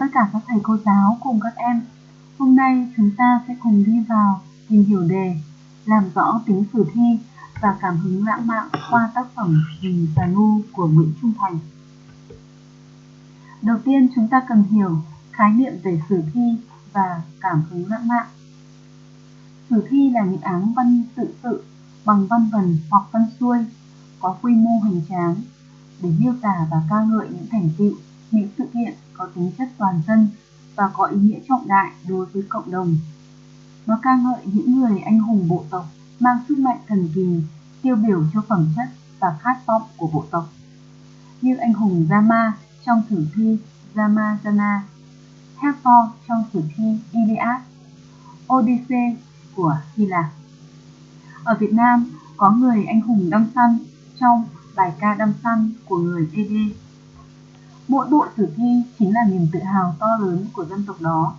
tất cả các thầy cô giáo cùng các em. Hôm nay chúng ta sẽ cùng đi vào tìm hiểu đề, làm rõ tính sử thi và cảm hứng lãng mạn qua tác phẩm Rừng và Nu của Nguyễn Trung Thành. Đầu tiên chúng ta cần hiểu khái niệm về sử thi và cảm hứng lãng mạn. Sử thi là những áng văn tự sự bằng văn vần hoặc văn xuôi có quy mô hoành tráng để miêu tả và ca ngợi những thành tựu, những sự kiện có tính chất toàn dân và có ý nghĩa trọng đại đối với cộng đồng. Nó ca ngợi những người anh hùng bộ tộc mang sức mạnh thần kỳ, tiêu biểu cho phẩm chất và khát vọng của bộ tộc. Như anh hùng Rama trong sử thi Ramajana, Hector trong sử thi Iliad, Odyssey của Hy Lạp. Ở Việt Nam có người anh hùng đâm săn trong bài ca đâm săn của người Ede. Mỗi bộ sử thi chính là niềm tự hào to lớn của dân tộc đó.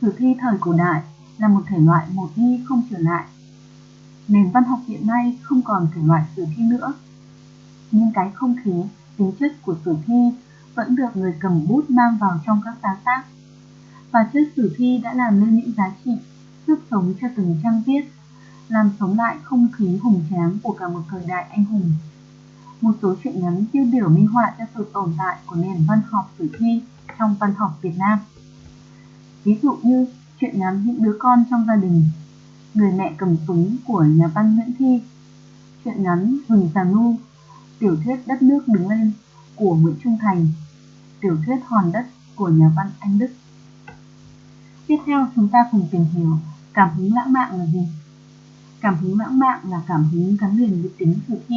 Sử thi thời cổ đại là một thể loại một đi không trở lại. Nền văn học hiện nay không còn thể loại sử thi nữa. Nhưng cái không khí, tính chất của sử thi vẫn được người cầm bút mang vào trong các sáng tác. Và chất sử thi đã làm nên những giá trị, sức sống cho từng trang viết, làm sống lại không khí hùng tráng của cả một thời đại anh hùng. Một số truyện ngắn tiêu biểu minh họa cho sự tồn tại của nền văn học sử thi trong văn học Việt Nam. Ví dụ như truyện ngắn những đứa con trong gia đình, người mẹ cầm súng của nhà văn Nguyễn Thi, truyện ngắn Rừng Già Nu, tiểu thuyết Đất nước đứng lên của Nguyễn Trung Thành tiểu thuyết Hòn đất của nhà văn Anh Đức. Tiếp theo chúng ta cùng tìm hiểu cảm hứng lãng mạn là gì. Cảm hứng lãng mạn là cảm hứng gắn liền với tính sử thi.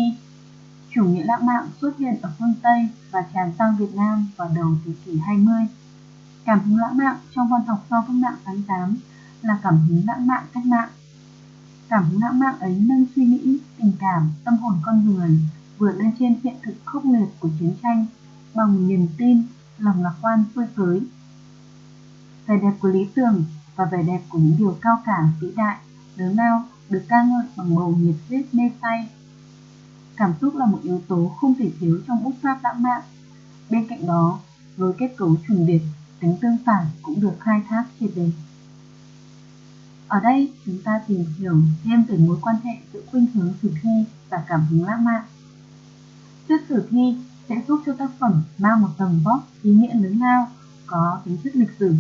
Chủ nghĩa lãng mạn xuất hiện ở phương Tây và tràn sang Việt Nam vào đầu thế kỷ 20. Cảm hứng lãng mạn trong văn học sau cách mạng tháng 8 là cảm hứng lãng mạn cách mạng. Cảm hứng lãng mạn ấy nâng suy nghĩ, tình cảm, tâm hồn con người vượt lên trên hiện thực khốc liệt của chiến tranh bằng niềm tin lòng lạc quan phơi phới. Vẻ đẹp của lý tưởng và vẻ đẹp của những điều cao cả, vĩ đại, lớn lao được ca ngợi bằng bầu nhiệt huyết mê say. Cảm xúc là một yếu tố không thể thiếu trong bút pháp lãng mạn. Bên cạnh đó, với kết cấu trùng điệp, tính tương phản cũng được khai thác triệt đề. Ở đây, chúng ta tìm hiểu thêm về mối quan hệ giữa khuynh hướng sử thi và cảm hứng lãng mạn. Thuyết sử thi sẽ giúp cho tác phẩm mang một tầng vóc ý nghĩa lớn lao, có tính chất lịch sử.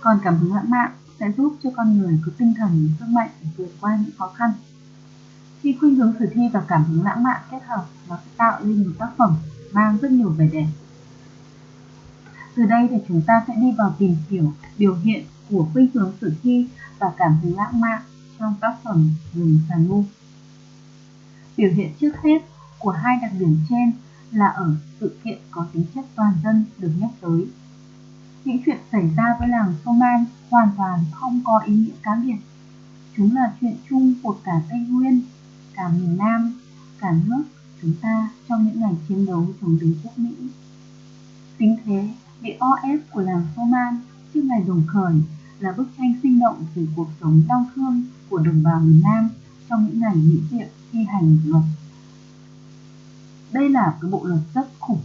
Còn cảm hứng lãng mạn sẽ giúp cho con người có tinh thần sức mạnh để vượt qua những khó khăn. Khi khuynh hướng sử thi và cảm hứng lãng mạn kết hợp, nó sẽ tạo nên một tác phẩm mang rất nhiều vẻ đẹp. Từ đây thì chúng ta sẽ đi vào tìm hiểu biểu hiện của khuynh hướng sử thi và cảm hứng lãng mạn trong tác phẩm Rừng Sàn Mu. Biểu hiện trước hết của hai đặc điểm trên là ở sự kiện có tính chất toàn dân được nhắc tới. Những chuyện xảy ra với làng Soman hoàn toàn không có ý nghĩa cá biệt. Chúng là chuyện chung của cả Tây Nguyên, cả miền Nam, cả nước chúng ta trong những ngày chiến đấu chống đế quốc Mỹ. Tính thế, bị o ép của làng Soman trước ngày đồng khởi là bức tranh sinh động về cuộc sống đau thương của đồng bào miền Nam trong những ngày Mỹ Diệm thi hành luật. Đây là cái bộ luật rất khủng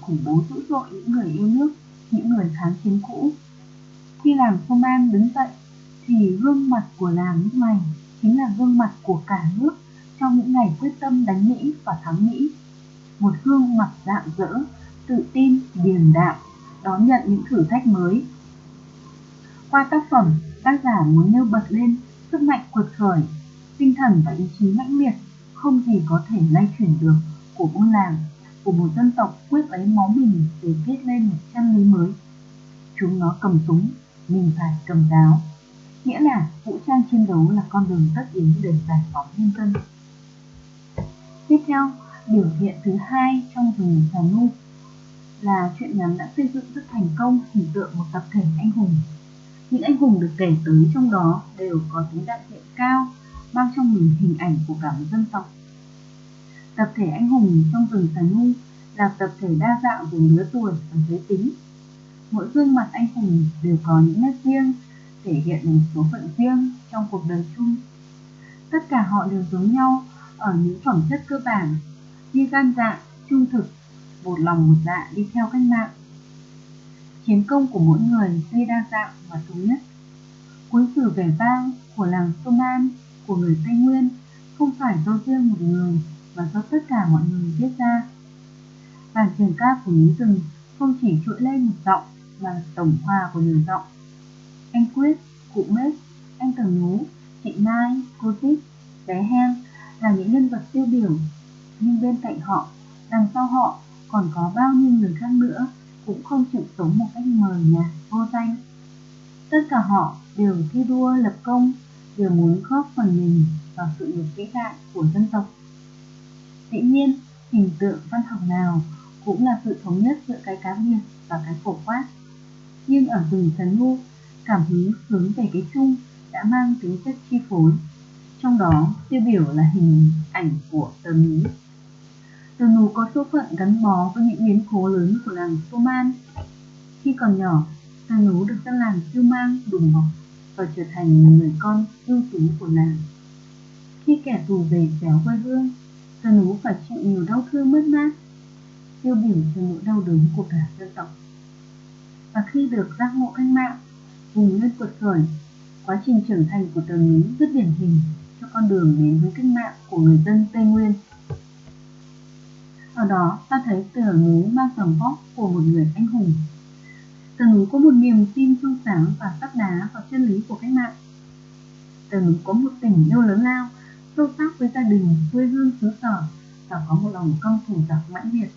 khủng bố dữ dội những người yêu nước những người kháng chiến cũ. Khi làng Soman đứng dậy thì gương mặt của làng lúc này chính là gương mặt của cả nước trong những ngày quyết tâm đánh Mỹ và thắng Mỹ một gương mặt rạng rỡ tự tin điềm đạm đón nhận những thử thách mới qua tác phẩm tác giả muốn nêu bật lên sức mạnh cuộc khởi tinh thần và ý chí mãnh liệt không gì có thể lay chuyển được của buôn làng, của một dân tộc quyết lấy máu mình để viết lên một chân lý mới. Chúng nó cầm súng, mình phải cầm giáo. Nghĩa là vũ trang chiến đấu là con đường tất yếu để giải phóng nhân dân. Tiếp theo, biểu hiện thứ hai trong rừng Xà Nu là chuyện ngắn đã xây dựng rất thành công hình tượng một tập thể anh hùng. Những anh hùng được kể tới trong đó đều có tính đại diện cao, mang trong mình hình ảnh của cả một dân tộc Tập thể anh hùng trong rừng Sà Nu là tập thể đa dạng về lứa tuổi và giới tính. Mỗi gương mặt anh hùng đều có những nét riêng, thể hiện một số phận riêng trong cuộc đời chung. Tất cả họ đều giống nhau ở những phẩm chất cơ bản như gan dạ, trung thực, một lòng một dạ đi theo cách mạng. chiến công của mỗi người tuy đa dạng và thống nhất. Cuốn sử vẻ vang của làng Soman của người Tây Nguyên không phải do riêng một người mà do tất cả mọi người viết ra. Bản trường ca của núi rừng không chỉ trỗi lên một giọng mà tổng hòa của nhiều giọng. Anh Quyết, cụ Mết, anh cần Nú, chị Mai, cô Tích, bé Heng là những nhân vật tiêu biểu, nhưng bên cạnh họ, đằng sau họ còn có bao nhiêu người khác nữa cũng không chịu sống một cách mờ nhạt, vô danh. Tất cả họ đều thi đua lập công, đều muốn góp phần mình vào sự nghiệp vĩ đại của dân tộc. Dĩ nhiên, hình tượng văn học nào cũng là sự thống nhất giữa cái cá biệt và cái phổ quát. Nhưng ở rừng Trần Ngu, cảm hứng hướng về cái chung đã mang tính chất chi phối. Trong đó, tiêu biểu là hình ảnh của tờ núi. Tờ núi có số phận gắn bó với những biến cố lớn của làng Soman. Khi còn nhỏ, tờ núi được dân làng siêu mang đùm bọc và trở thành người con ưu tú của làng. Khi kẻ thù về xéo quê hương, tờ núi phải chịu nhiều đau thương mất mát, tiêu biểu cho nỗi đau đớn của cả dân tộc. Và khi được giác ngộ cách mạng, vùng lên cuột khởi, quá trình trưởng thành của tờ núi rất điển hình con đường đến với cách mạng của người dân Tây Nguyên. Ở đó ta thấy tờ núi mang tầm vóc của một người anh hùng. Tờ núi có một niềm tin trong sáng và sắt đá vào chân lý của cách mạng. Tờ núi có một tình yêu lớn lao, sâu sắc với gia đình, quê hương xứ sở và có một lòng công thủ giặc mãnh liệt.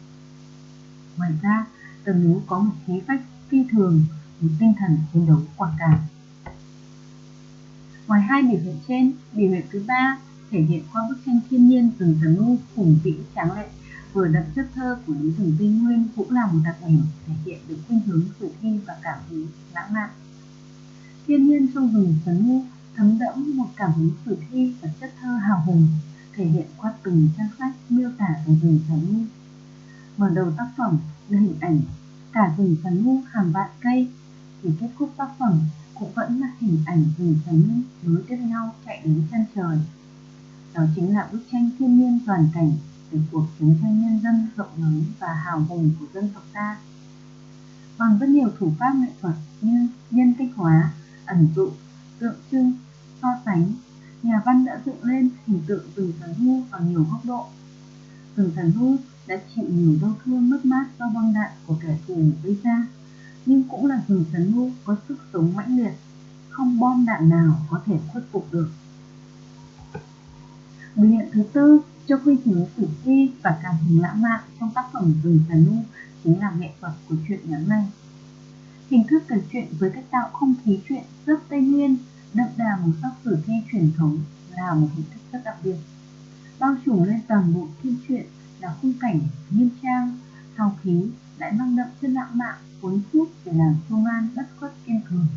Ngoài ra, tờ núi có một khí phách phi thường, một tinh thần chiến đấu quả cảm. Ngoài hai biểu hiện trên, biểu hiện thứ ba thể hiện qua bức tranh thiên nhiên rừng thần nu hùng vĩ tráng lệ. Vừa đậm chất thơ của núi rừng tây nguyên cũng là một đặc điểm thể hiện được khuynh hướng sử thi và cảm hứng lãng mạn. Thiên nhiên trong rừng thần nu thấm đẫm một cảm hứng sử thi và chất thơ hào hùng thể hiện qua từng trang sách miêu tả về rừng thần nu mở đầu tác phẩm là hình ảnh cả rừng thần nu hàng vạn cây thì kết thúc tác phẩm cũng vẫn là hình ảnh rừng thần nối tiếp nhau chạy đến chân trời đó chính là bức tranh thiên nhiên toàn cảnh về cuộc chiến tranh nhân dân rộng lớn và hào hùng của dân tộc ta. Bằng rất nhiều thủ pháp nghệ thuật như nhân cách hóa, ẩn dụ, tượng trưng, so sánh, nhà văn đã dựng lên hình tượng rừng thần hưu ở nhiều góc độ. Rừng thần hưu đã chịu nhiều đau thương mất mát do bom đạn của kẻ thù gây ra, nhưng cũng là rừng trấn nu có sức sống mãnh liệt, không bom đạn nào có thể khuất phục được. Biểu hiện thứ tư cho quy trình sử thi và cảm hứng lãng mạn trong tác phẩm Rừng trấn Nu chính là nghệ thuật của truyện ngắn này. Hình thức kể chuyện với cách tạo không khí chuyện rất Tây Nguyên, đậm đà màu sắc sử thi truyền thống là một hình thức rất đặc biệt. Bao trùm lên toàn bộ thi truyện là khung cảnh nghiêm trang, hào khí lại mang đậm chất lãng mạn, cuốn hút để làm công an bất khuất kiên cường.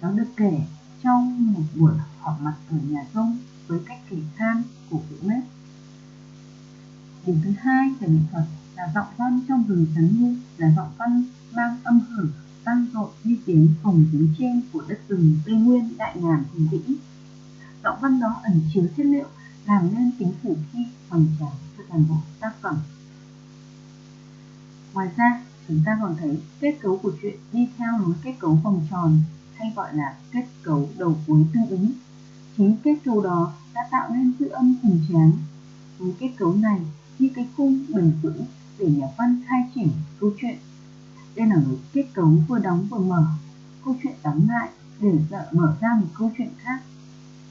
Nó được kể trong một buổi họp mặt ở nhà rông với cách kể than của cụ Mết Điểm thứ hai về nghệ thuật là giọng văn trong rừng trấn ngu là giọng văn mang âm hưởng vang dội như tiếng phòng tiếng trên của đất rừng Tây Nguyên đại ngàn hùng vĩ. Giọng văn đó ẩn chứa chất liệu, làm nên tính sử thi hoàn tráng cho toàn bộ tác phẩm. Ngoài ra, chúng ta còn thấy kết cấu của chuyện đi theo lối kết cấu vòng tròn hay gọi là kết cấu đầu cuối tương ứng. Chính kết cấu đó đã tạo nên dư âm hùng tráng. Với kết cấu này như cái khung bền vững để nhà văn khai triển câu chuyện. Đây là một kết cấu vừa đóng vừa mở, câu chuyện đóng lại để dợ mở ra một câu chuyện khác.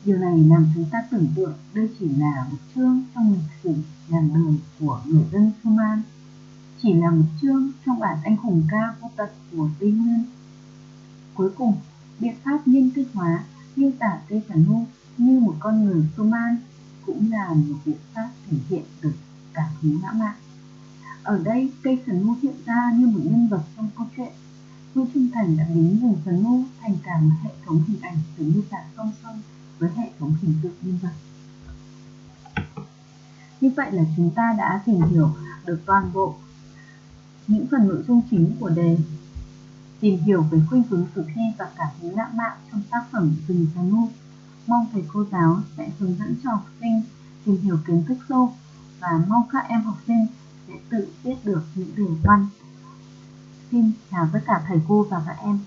Điều này làm chúng ta tưởng tượng đây chỉ là một chương trong lịch sử ngàn đời của người dân Suman, chỉ là một chương trong bản anh hùng ca vô tận của Tây Nguyên. Cuối cùng, biện pháp nhân cách hóa miêu tả cây sản hô như một con người Suman cũng là một biện pháp thể hiện được cảm hứng lãng mạn. Ở đây, cây thần ngu hiện ra như một nhân vật trong câu chuyện. Vua Trung Thành đã biến rừng thần ngu thành cả một hệ thống hình ảnh được miêu tả song song với hệ thống hình tượng nhân vật. Như vậy là chúng ta đã tìm hiểu được toàn bộ những phần nội dung chính của đề tìm hiểu về khuynh hướng sử thi và cảm hứng lãng mạn trong tác phẩm Rừng xanh Ngu. Mong thầy cô giáo sẽ hướng dẫn cho học sinh tìm hiểu kiến thức sâu và mong các em học sinh sẽ tự viết được những đề văn. xin chào tất cả thầy cô và các em.